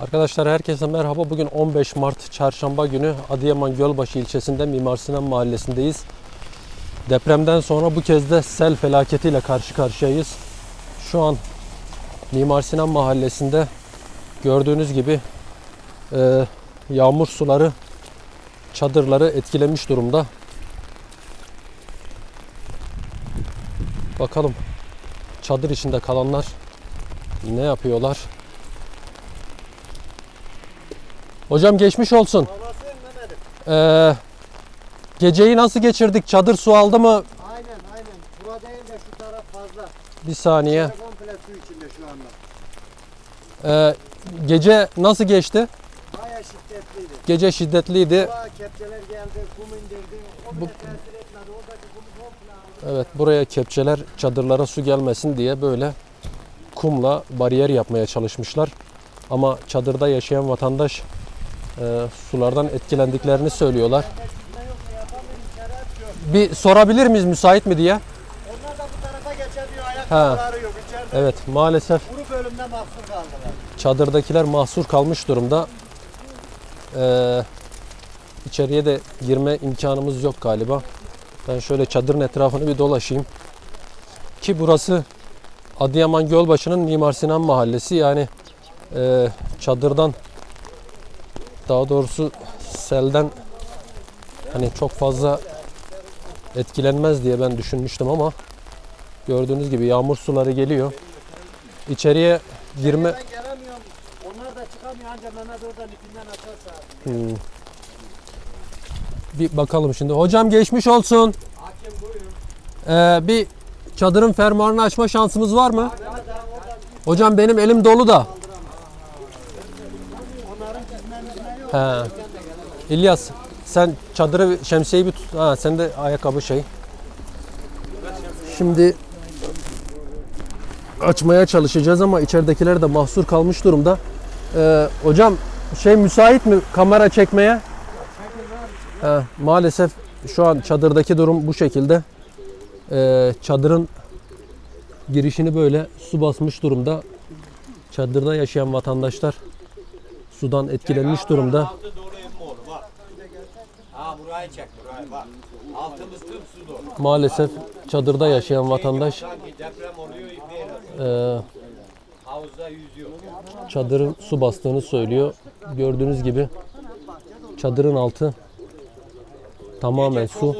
Arkadaşlar herkese merhaba. Bugün 15 Mart Çarşamba günü Adıyaman Gölbaşı ilçesinde Mimar Sinan Mahallesi'ndeyiz. Depremden sonra bu kez de sel felaketiyle karşı karşıyayız. Şu an Mimar Sinan Mahallesi'nde gördüğünüz gibi e, yağmur suları çadırları etkilemiş durumda. Bakalım çadır içinde kalanlar ne yapıyorlar? Hocam geçmiş olsun. Ee, geceyi nasıl geçirdik? Çadır su aldı mı? Aynen aynen. Bura değil de şu taraf fazla. Bir saniye. Komple su içinde şu anda. Ee, gece nasıl geçti? Baya şiddetliydi. Gece şiddetliydi. Bura kepçeler geldi, kum indirdi. O bile tesir etmedi. Oradaki kumu komple. Evet buraya kepçeler çadırlara su gelmesin diye böyle kumla bariyer yapmaya çalışmışlar. Ama çadırda yaşayan vatandaş e, sulardan etkilendiklerini söylüyorlar. Bir sorabilir miyiz müsait mi diye? Onlar da bu tarafa geçemiyor. Ha. Ayakkabıları yok. İçeride Evet maalesef kuru bölümde mahsur kaldılar. çadırdakiler mahsur kalmış durumda. Ee, içeriye de girme imkanımız yok galiba. Ben şöyle çadırın etrafını bir dolaşayım. Ki burası Adıyaman Gölbaşı'nın Mimar Sinan Mahallesi. Yani e, çadırdan daha doğrusu selden hani çok fazla etkilenmez diye ben düşünmüştüm ama gördüğünüz gibi yağmur suları geliyor. İçeriye girme. Onlar da çıkamıyor. Anca Mehmet oradan ipinden atarsa. Hmm. Bir bakalım şimdi. Hocam geçmiş olsun. Hakim buyurun. Ee, bir çadırın fermuarını açma şansımız var mı? Hocam benim elim dolu da. He. İlyas sen çadırı şemsiyeyi bir tut. Ha sen de ayakkabı şey. Şimdi açmaya çalışacağız ama içeridekiler de mahsur kalmış durumda. Ee, hocam şey müsait mi kamera çekmeye? He, maalesef şu an çadırdaki durum bu şekilde. Ee, çadırın girişini böyle su basmış durumda. Çadırda yaşayan vatandaşlar sudan etkilenmiş durumda. Maalesef çadırda yaşayan vatandaş e, çadırın su bastığını söylüyor. Gördüğünüz gibi çadırın altı tamamen su.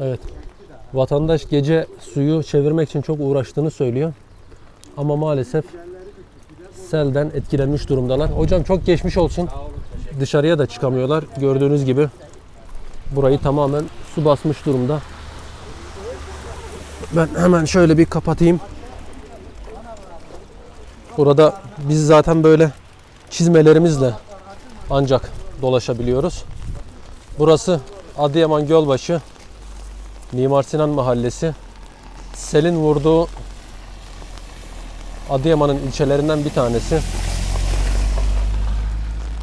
Evet. Vatandaş gece suyu çevirmek için çok uğraştığını söylüyor. Ama maalesef selden etkilenmiş durumdalar. Hocam çok geçmiş olsun. Dışarıya da çıkamıyorlar. Gördüğünüz gibi burayı tamamen su basmış durumda. Ben hemen şöyle bir kapatayım. Burada biz zaten böyle çizmelerimizle ancak dolaşabiliyoruz. Burası Adıyaman Gölbaşı Mimar Sinan Mahallesi. Selin vurduğu Adıyaman'ın ilçelerinden bir tanesi.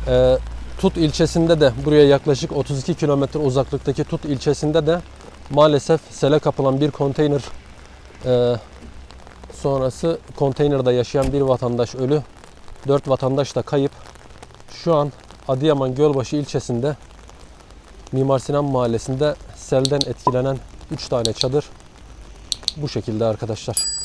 Ee, Tut ilçesinde de buraya yaklaşık 32 kilometre uzaklıktaki Tut ilçesinde de maalesef sele kapılan bir konteyner e, sonrası konteynerde yaşayan bir vatandaş ölü. 4 vatandaş da kayıp. Şu an Adıyaman Gölbaşı ilçesinde Mimar Sinan Mahallesi'nde selden etkilenen 3 tane çadır bu şekilde arkadaşlar.